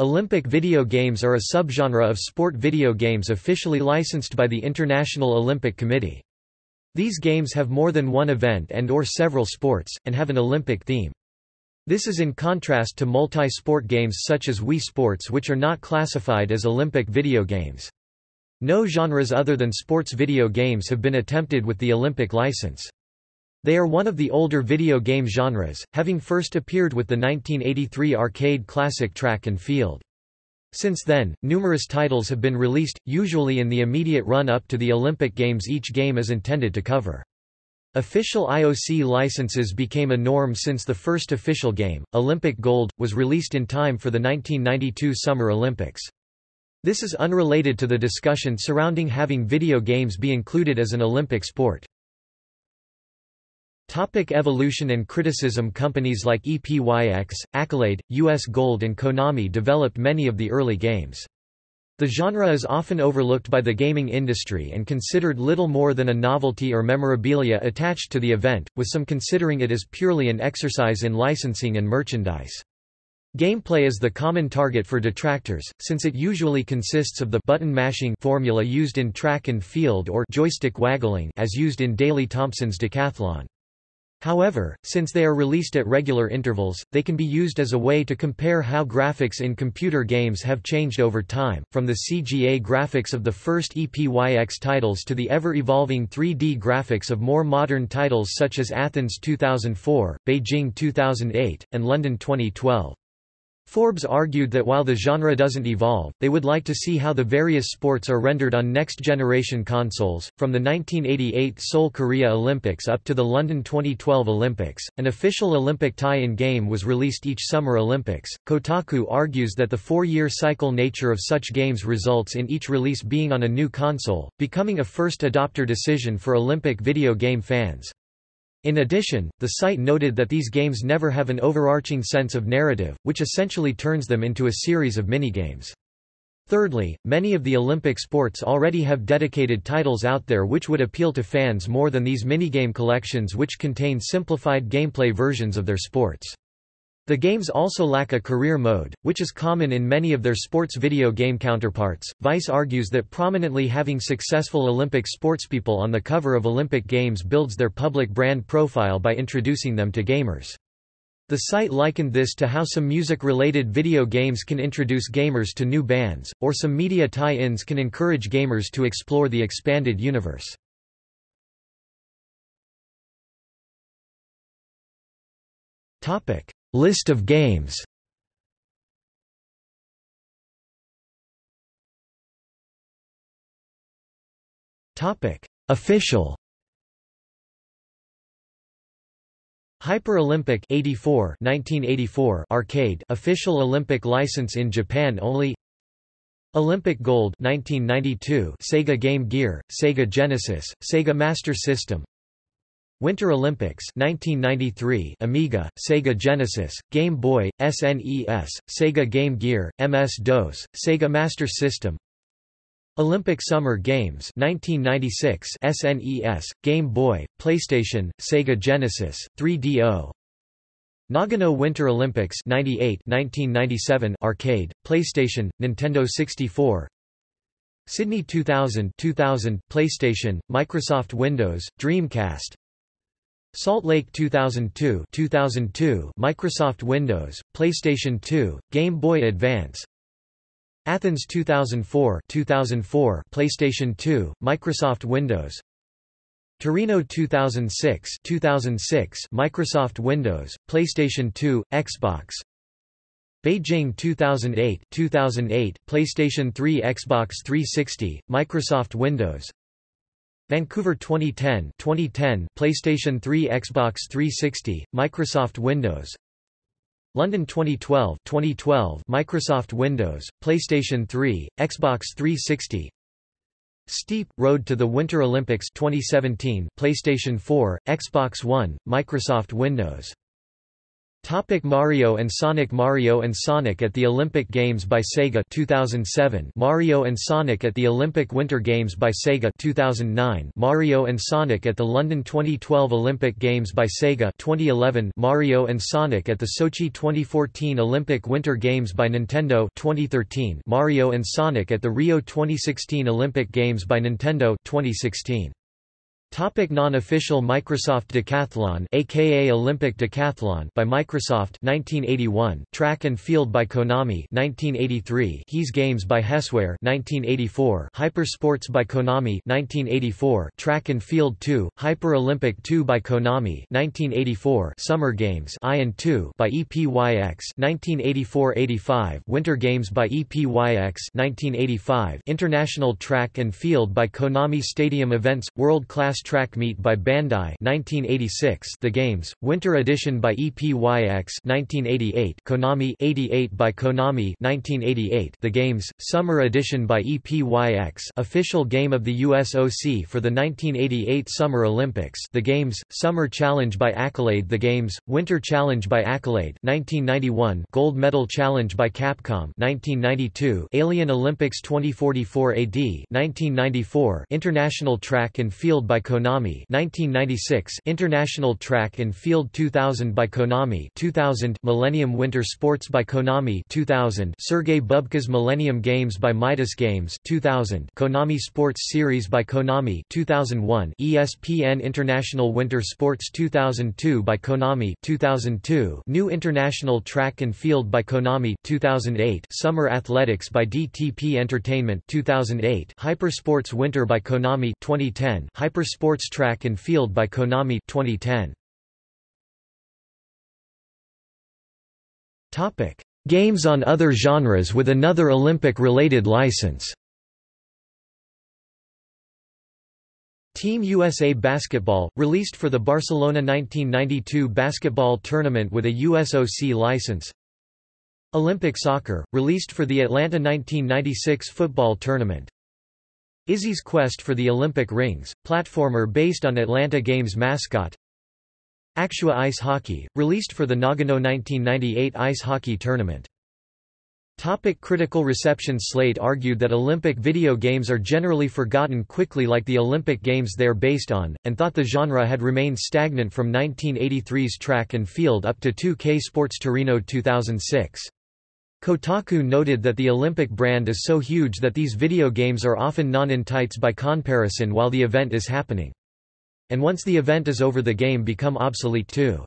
Olympic video games are a subgenre of sport video games officially licensed by the International Olympic Committee. These games have more than one event and or several sports, and have an Olympic theme. This is in contrast to multi-sport games such as Wii Sports which are not classified as Olympic video games. No genres other than sports video games have been attempted with the Olympic license. They are one of the older video game genres, having first appeared with the 1983 arcade classic Track and Field. Since then, numerous titles have been released, usually in the immediate run-up to the Olympic Games each game is intended to cover. Official IOC licenses became a norm since the first official game, Olympic Gold, was released in time for the 1992 Summer Olympics. This is unrelated to the discussion surrounding having video games be included as an Olympic sport. Topic evolution and criticism Companies like EPYX, Accolade, US Gold and Konami developed many of the early games. The genre is often overlooked by the gaming industry and considered little more than a novelty or memorabilia attached to the event, with some considering it as purely an exercise in licensing and merchandise. Gameplay is the common target for detractors, since it usually consists of the button mashing formula used in track and field or joystick waggling as used in Daley Thompson's decathlon. However, since they are released at regular intervals, they can be used as a way to compare how graphics in computer games have changed over time, from the CGA graphics of the first EPYX titles to the ever-evolving 3D graphics of more modern titles such as Athens 2004, Beijing 2008, and London 2012. Forbes argued that while the genre doesn't evolve, they would like to see how the various sports are rendered on next-generation consoles. From the 1988 Seoul Korea Olympics up to the London 2012 Olympics, an official Olympic tie-in game was released each Summer Olympics. Kotaku argues that the four-year cycle nature of such games results in each release being on a new console, becoming a first adopter decision for Olympic video game fans. In addition, the site noted that these games never have an overarching sense of narrative, which essentially turns them into a series of minigames. Thirdly, many of the Olympic sports already have dedicated titles out there which would appeal to fans more than these minigame collections which contain simplified gameplay versions of their sports. The games also lack a career mode, which is common in many of their sports video game counterparts. Vice argues that prominently having successful Olympic sportspeople on the cover of Olympic Games builds their public brand profile by introducing them to gamers. The site likened this to how some music-related video games can introduce gamers to new bands, or some media tie-ins can encourage gamers to explore the expanded universe. Topic: List of games Official. Hyper Olympic 84 1984 arcade official Olympic license in Japan only. Olympic Gold 1992 Sega Game Gear, Sega Genesis, Sega Master System. Winter Olympics 1993 Amiga, Sega Genesis, Game Boy, SNES, Sega Game Gear, MS-DOS, Sega Master System. Olympic Summer Games 1996 SNES, Game Boy, PlayStation, Sega Genesis, 3DO Nagano Winter Olympics 98 1997 arcade, PlayStation, Nintendo 64 Sydney 2000 2000 PlayStation, Microsoft Windows, Dreamcast Salt Lake 2002 2002 Microsoft Windows, PlayStation 2, Game Boy Advance. Athens 2004 2004 PlayStation 2, Microsoft Windows. Torino 2006 2006 Microsoft Windows, PlayStation 2, Xbox. Beijing 2008 2008 PlayStation 3 Xbox 360, Microsoft Windows Vancouver 2010 2010 PlayStation 3 Xbox 360 Microsoft Windows. London 2012 2012 Microsoft Windows PlayStation 3 Xbox 360 Steep Road to the Winter Olympics 2017 PlayStation 4 Xbox One Microsoft Windows Topic Mario and Sonic Mario and Sonic at the Olympic Games by Sega 2007 Mario and Sonic at the Olympic Winter Games by Sega 2009 Mario and Sonic at the London 2012 Olympic Games by Sega 2011 Mario and Sonic at the Sochi 2014 Olympic Winter Games by Nintendo 2013 Mario and Sonic at the Rio 2016 Olympic Games by Nintendo 2016 Topic non-official Microsoft Decathlon aka Olympic Decathlon by Microsoft 1981 Track and Field by Konami 1983 HES Games by Hesware 1984 Hyper Sports by Konami 1984 Track and Field 2 Hyper Olympic 2 by Konami 1984 Summer Games I and 2 by EPYX 1984-85 Winter Games by EPYX 1985 International Track and Field by Konami Stadium Events World Class Track Meet by Bandai 1986 The Games, Winter Edition by EPYX 1988 Konami 88 by Konami 1988 The Games, Summer Edition by EPYX Official Game of the USOC for the 1988 Summer Olympics The Games, Summer Challenge by Accolade The Games, Winter Challenge by Accolade 1991 Gold Medal Challenge by Capcom 1992 Alien Olympics 2044 AD 1994 International Track and Field by Konami 1996 International Track and Field 2000 by Konami 2000 Millennium Winter Sports by Konami 2000 Sergei Bubka's Millennium Games by Midas Games 2000 Konami Sports Series by Konami 2001 ESPN International Winter Sports 2002 by Konami 2002 New International Track and Field by Konami 2008 Summer Athletics by DTP Entertainment 2008 Hypersports Winter by Konami 2010 Hypersports Sports Track and Field by Konami 2010. Topic: Games on other genres with another Olympic-related license. Team USA Basketball, released for the Barcelona 1992 basketball tournament with a USOC license Olympic Soccer, released for the Atlanta 1996 football tournament Izzy's Quest for the Olympic Rings, platformer based on Atlanta Games mascot Actua Ice Hockey, released for the Nagano 1998 ice hockey tournament. Topic critical reception Slate argued that Olympic video games are generally forgotten quickly like the Olympic Games they are based on, and thought the genre had remained stagnant from 1983's track and field up to 2K Sports Torino 2006. Kotaku noted that the Olympic brand is so huge that these video games are often non-entites by comparison while the event is happening. And once the event is over the game become obsolete too.